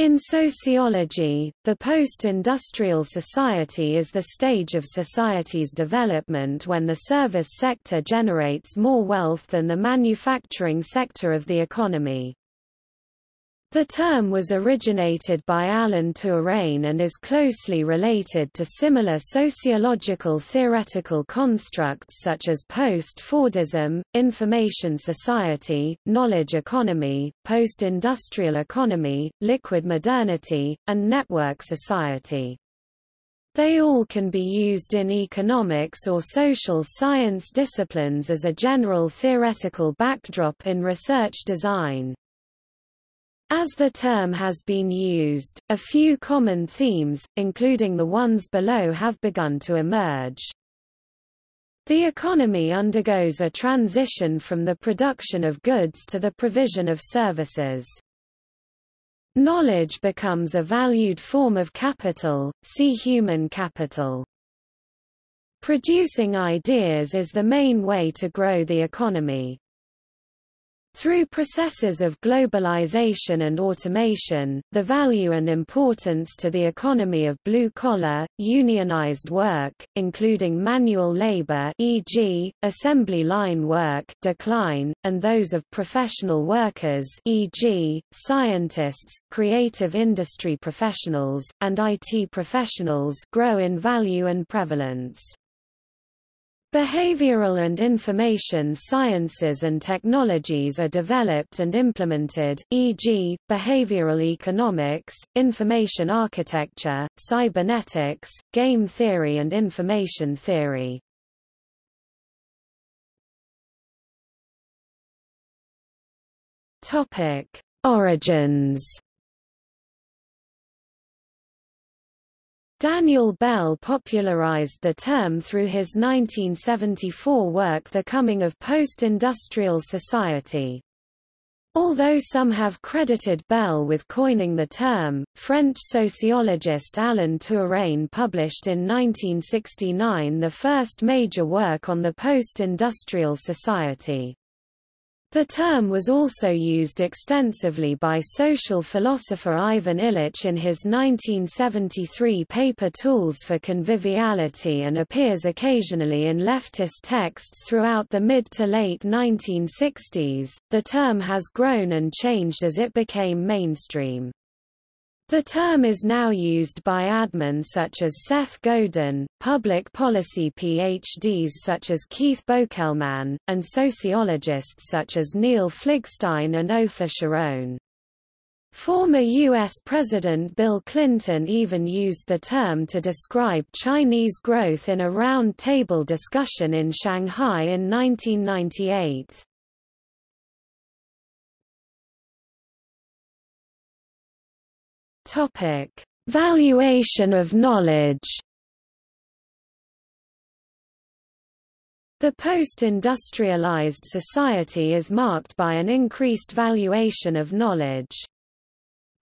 In sociology, the post-industrial society is the stage of society's development when the service sector generates more wealth than the manufacturing sector of the economy. The term was originated by Alain Touraine and is closely related to similar sociological theoretical constructs such as post-Fordism, information society, knowledge economy, post-industrial economy, liquid modernity, and network society. They all can be used in economics or social science disciplines as a general theoretical backdrop in research design. As the term has been used, a few common themes, including the ones below have begun to emerge. The economy undergoes a transition from the production of goods to the provision of services. Knowledge becomes a valued form of capital, see human capital. Producing ideas is the main way to grow the economy. Through processes of globalization and automation, the value and importance to the economy of blue-collar, unionized work, including manual labor e.g., assembly line work decline, and those of professional workers e.g., scientists, creative industry professionals, and IT professionals grow in value and prevalence. Behavioral and information sciences and technologies are developed and implemented, e.g., behavioral economics, information architecture, cybernetics, game theory and information theory. Origins Daniel Bell popularized the term through his 1974 work The Coming of Post-Industrial Society. Although some have credited Bell with coining the term, French sociologist Alain Touraine published in 1969 the first major work on the post-industrial society. The term was also used extensively by social philosopher Ivan Illich in his 1973 paper Tools for Conviviality and appears occasionally in leftist texts throughout the mid to late 1960s. The term has grown and changed as it became mainstream. The term is now used by admins such as Seth Godin, public policy PhDs such as Keith Boeckelman, and sociologists such as Neil Fligstein and Ofer Sharone. Former U.S. President Bill Clinton even used the term to describe Chinese growth in a round-table discussion in Shanghai in 1998. Topic: Valuation of knowledge. The post-industrialized society is marked by an increased valuation of knowledge.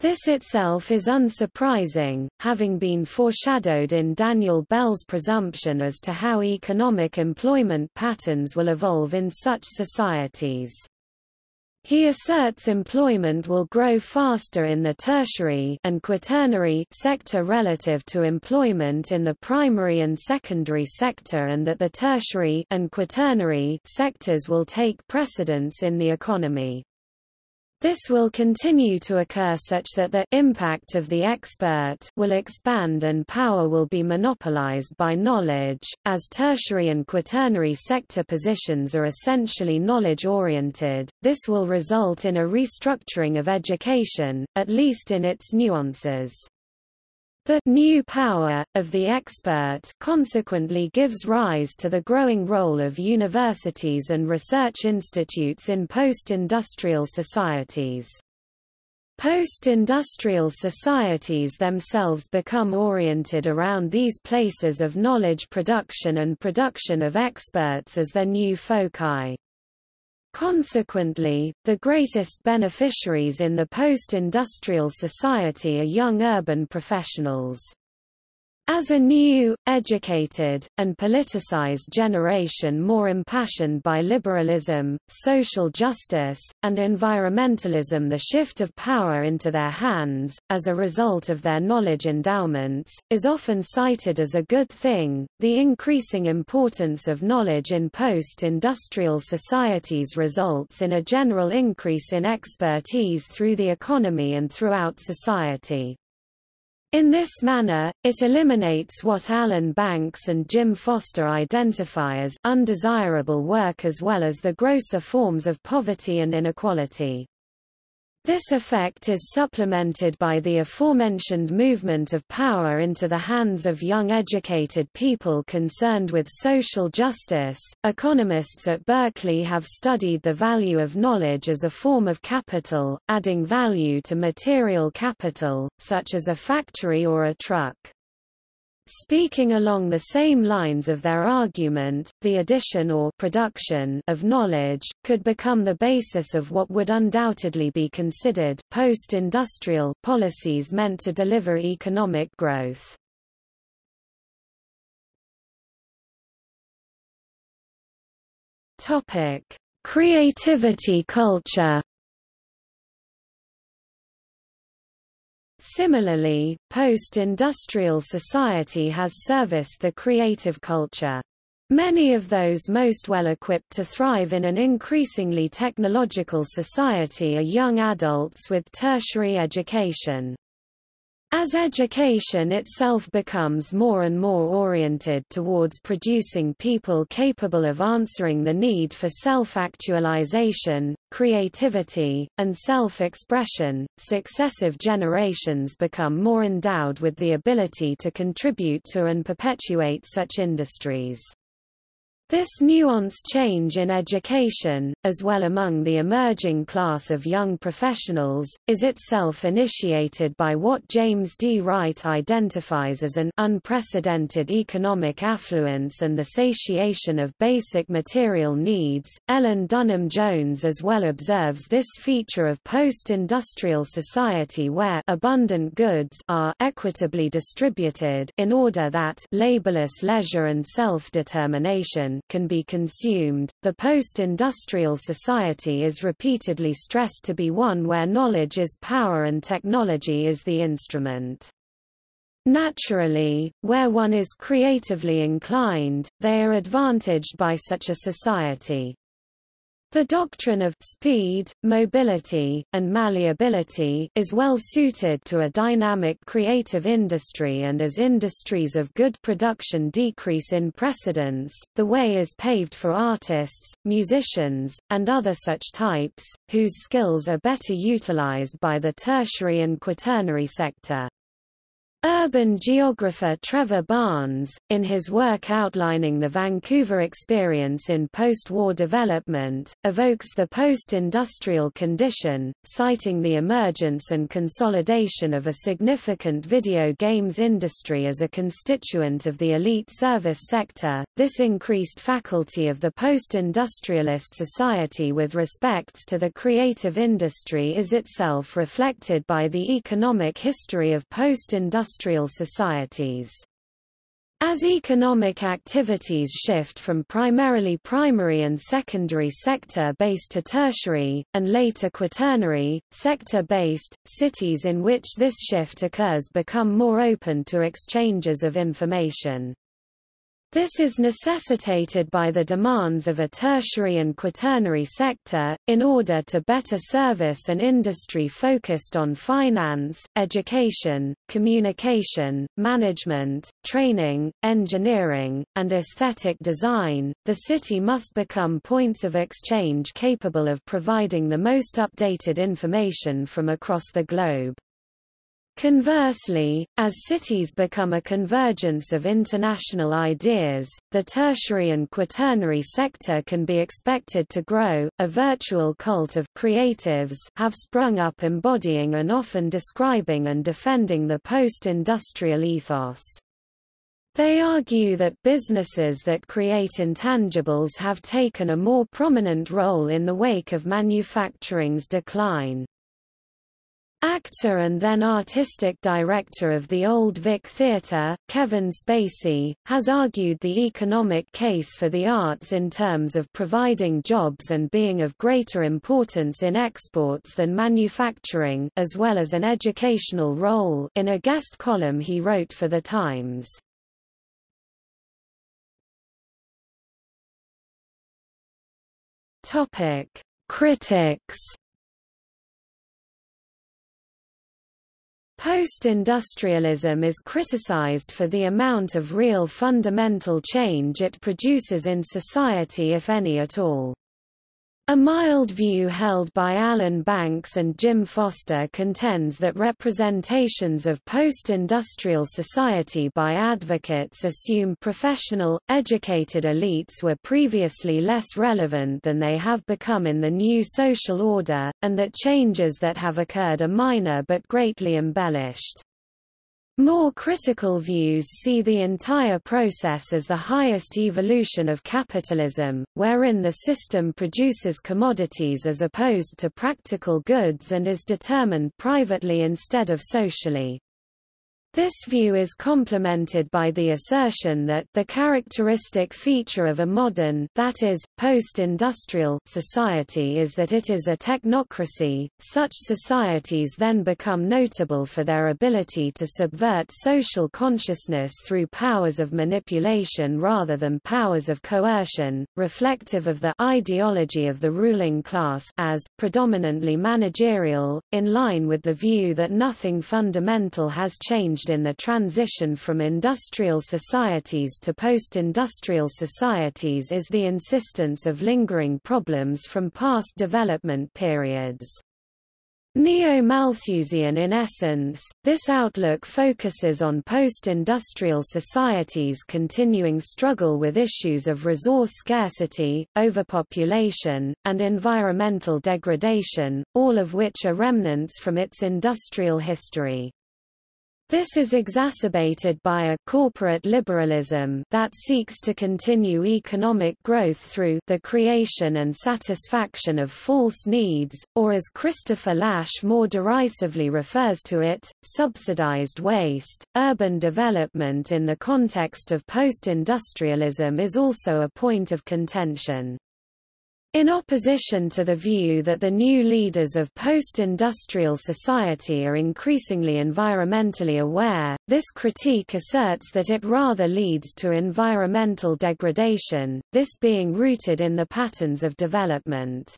This itself is unsurprising, having been foreshadowed in Daniel Bell's presumption as to how economic employment patterns will evolve in such societies. He asserts employment will grow faster in the tertiary and quaternary sector relative to employment in the primary and secondary sector and that the tertiary and quaternary sectors will take precedence in the economy. This will continue to occur such that the impact of the expert will expand and power will be monopolized by knowledge, as tertiary and quaternary sector positions are essentially knowledge-oriented. This will result in a restructuring of education, at least in its nuances. The new power of the expert consequently gives rise to the growing role of universities and research institutes in post-industrial societies. Post-industrial societies themselves become oriented around these places of knowledge production and production of experts as their new foci. Consequently, the greatest beneficiaries in the post-industrial society are young urban professionals. As a new, educated, and politicized generation more impassioned by liberalism, social justice, and environmentalism the shift of power into their hands, as a result of their knowledge endowments, is often cited as a good thing. The increasing importance of knowledge in post-industrial societies results in a general increase in expertise through the economy and throughout society. In this manner, it eliminates what Alan Banks and Jim Foster identify as undesirable work as well as the grosser forms of poverty and inequality. This effect is supplemented by the aforementioned movement of power into the hands of young educated people concerned with social justice. Economists at Berkeley have studied the value of knowledge as a form of capital, adding value to material capital, such as a factory or a truck. Speaking along the same lines of their argument, the addition or production of knowledge, could become the basis of what would undoubtedly be considered post-industrial policies meant to deliver economic growth. Creativity culture Similarly, post-industrial society has serviced the creative culture. Many of those most well equipped to thrive in an increasingly technological society are young adults with tertiary education. As education itself becomes more and more oriented towards producing people capable of answering the need for self-actualization, creativity, and self-expression, successive generations become more endowed with the ability to contribute to and perpetuate such industries. This nuanced change in education, as well among the emerging class of young professionals, is itself initiated by what James D. Wright identifies as an unprecedented economic affluence and the satiation of basic material needs. Ellen Dunham Jones as well observes this feature of post-industrial society where abundant goods are equitably distributed in order that laborless leisure and self-determination can be consumed. The post-industrial society is repeatedly stressed to be one where knowledge is power and technology is the instrument. Naturally, where one is creatively inclined, they are advantaged by such a society. The doctrine of speed, mobility, and malleability is well suited to a dynamic creative industry and as industries of good production decrease in precedence, the way is paved for artists, musicians, and other such types, whose skills are better utilized by the tertiary and quaternary sector. Urban geographer Trevor Barnes, in his work outlining the Vancouver experience in post-war development, evokes the post-industrial condition, citing the emergence and consolidation of a significant video games industry as a constituent of the elite service sector. This increased faculty of the post-industrialist society with respects to the creative industry is itself reflected by the economic history of post-industrial industrial societies. As economic activities shift from primarily primary and secondary sector-based to tertiary, and later quaternary, sector-based, cities in which this shift occurs become more open to exchanges of information. This is necessitated by the demands of a tertiary and quaternary sector, in order to better service an industry focused on finance, education, communication, management, training, engineering, and aesthetic design. The city must become points of exchange capable of providing the most updated information from across the globe. Conversely, as cities become a convergence of international ideas, the tertiary and quaternary sector can be expected to grow. A virtual cult of creatives have sprung up embodying and often describing and defending the post-industrial ethos. They argue that businesses that create intangibles have taken a more prominent role in the wake of manufacturing's decline. Actor and then artistic director of the Old Vic Theatre, Kevin Spacey, has argued the economic case for the arts in terms of providing jobs and being of greater importance in exports than manufacturing as well as an educational role in a guest column he wrote for The Times. Critics Post-industrialism is criticized for the amount of real fundamental change it produces in society if any at all. A mild view held by Alan Banks and Jim Foster contends that representations of post-industrial society by advocates assume professional, educated elites were previously less relevant than they have become in the new social order, and that changes that have occurred are minor but greatly embellished. More critical views see the entire process as the highest evolution of capitalism, wherein the system produces commodities as opposed to practical goods and is determined privately instead of socially. This view is complemented by the assertion that the characteristic feature of a modern that is, post-industrial society is that it is a technocracy. Such societies then become notable for their ability to subvert social consciousness through powers of manipulation rather than powers of coercion, reflective of the ideology of the ruling class as predominantly managerial, in line with the view that nothing fundamental has changed in the transition from industrial societies to post-industrial societies is the insistence of lingering problems from past development periods. Neo-Malthusian in essence, this outlook focuses on post-industrial societies' continuing struggle with issues of resource scarcity, overpopulation, and environmental degradation, all of which are remnants from its industrial history. This is exacerbated by a corporate liberalism that seeks to continue economic growth through the creation and satisfaction of false needs, or as Christopher Lasch more derisively refers to it, subsidized waste. Urban development in the context of post-industrialism is also a point of contention. In opposition to the view that the new leaders of post-industrial society are increasingly environmentally aware, this critique asserts that it rather leads to environmental degradation, this being rooted in the patterns of development.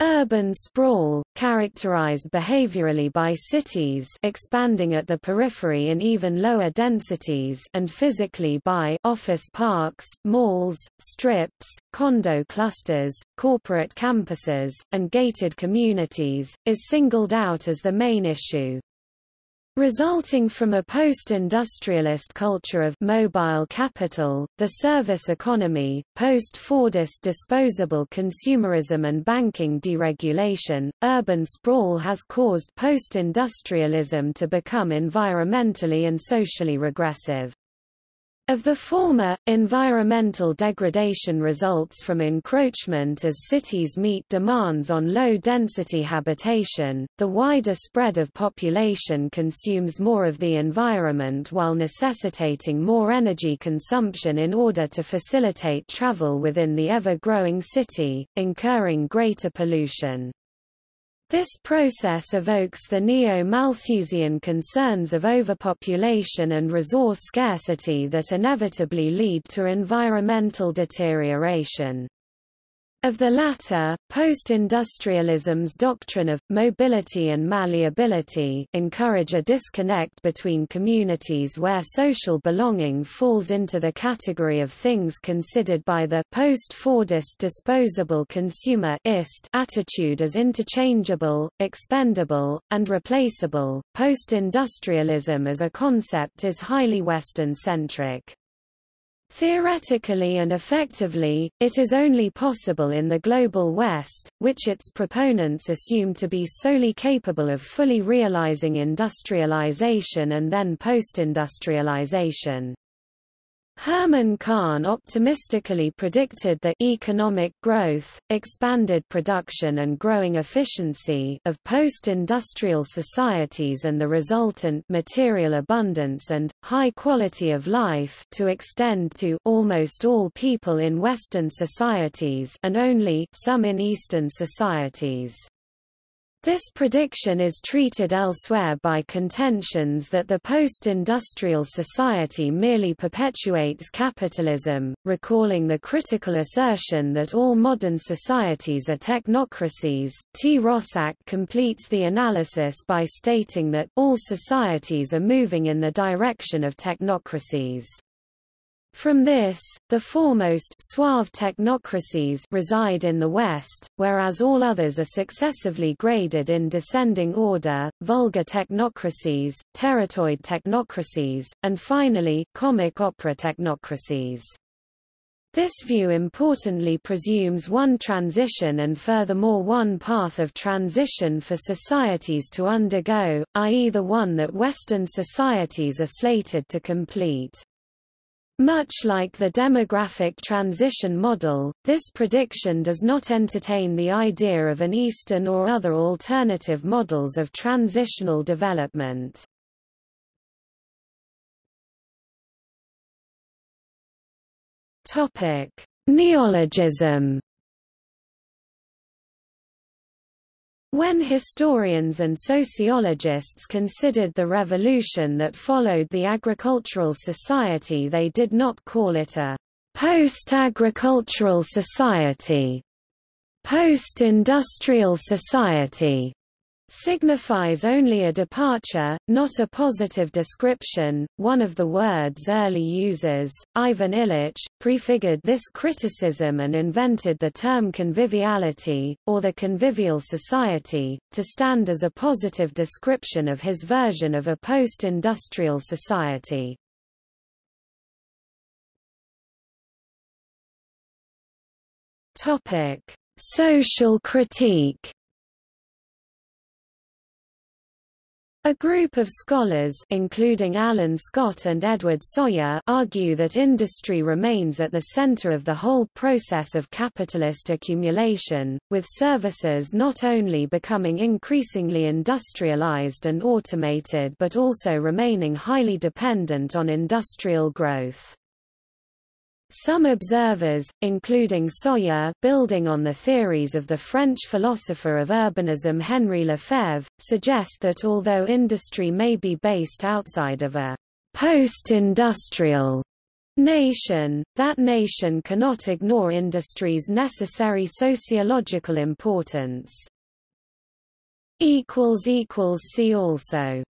Urban sprawl, characterized behaviorally by cities expanding at the periphery in even lower densities and physically by office parks, malls, strips, condo clusters, corporate campuses, and gated communities, is singled out as the main issue. Resulting from a post-industrialist culture of mobile capital, the service economy, post-Fordist disposable consumerism and banking deregulation, urban sprawl has caused post-industrialism to become environmentally and socially regressive. Of the former, environmental degradation results from encroachment as cities meet demands on low-density habitation, the wider spread of population consumes more of the environment while necessitating more energy consumption in order to facilitate travel within the ever-growing city, incurring greater pollution. This process evokes the neo-Malthusian concerns of overpopulation and resource scarcity that inevitably lead to environmental deterioration. Of the latter, post-industrialism's doctrine of mobility and malleability encourage a disconnect between communities where social belonging falls into the category of things considered by the post-Fordist disposable consumer attitude as interchangeable, expendable, and replaceable. Post-industrialism as a concept is highly Western-centric. Theoretically and effectively, it is only possible in the Global West, which its proponents assume to be solely capable of fully realizing industrialization and then post-industrialization. Herman Kahn optimistically predicted that economic growth, expanded production and growing efficiency of post-industrial societies and the resultant material abundance and, high quality of life to extend to almost all people in Western societies and only some in Eastern societies. This prediction is treated elsewhere by contentions that the post-industrial society merely perpetuates capitalism, recalling the critical assertion that all modern societies are technocracies. T. Roszak completes the analysis by stating that all societies are moving in the direction of technocracies. From this, the foremost suave technocracies reside in the West, whereas all others are successively graded in descending order, vulgar technocracies, teratoid technocracies, and finally, comic opera technocracies. This view importantly presumes one transition and furthermore one path of transition for societies to undergo, i.e. the one that Western societies are slated to complete. Much like the demographic transition model, this prediction does not entertain the idea of an Eastern or other alternative models of transitional development. Neologism When historians and sociologists considered the revolution that followed the agricultural society they did not call it a post-agricultural society, post-industrial society, signifies only a departure, not a positive description. One of the words early users, Ivan Illich, prefigured this criticism and invented the term conviviality, or the convivial society, to stand as a positive description of his version of a post-industrial society. Topic: Social critique A group of scholars including Alan Scott and Edward Soja argue that industry remains at the center of the whole process of capitalist accumulation, with services not only becoming increasingly industrialized and automated but also remaining highly dependent on industrial growth. Some observers, including Soja building on the theories of the French philosopher of urbanism Henri Lefebvre, suggest that although industry may be based outside of a post-industrial nation, that nation cannot ignore industry's necessary sociological importance. See also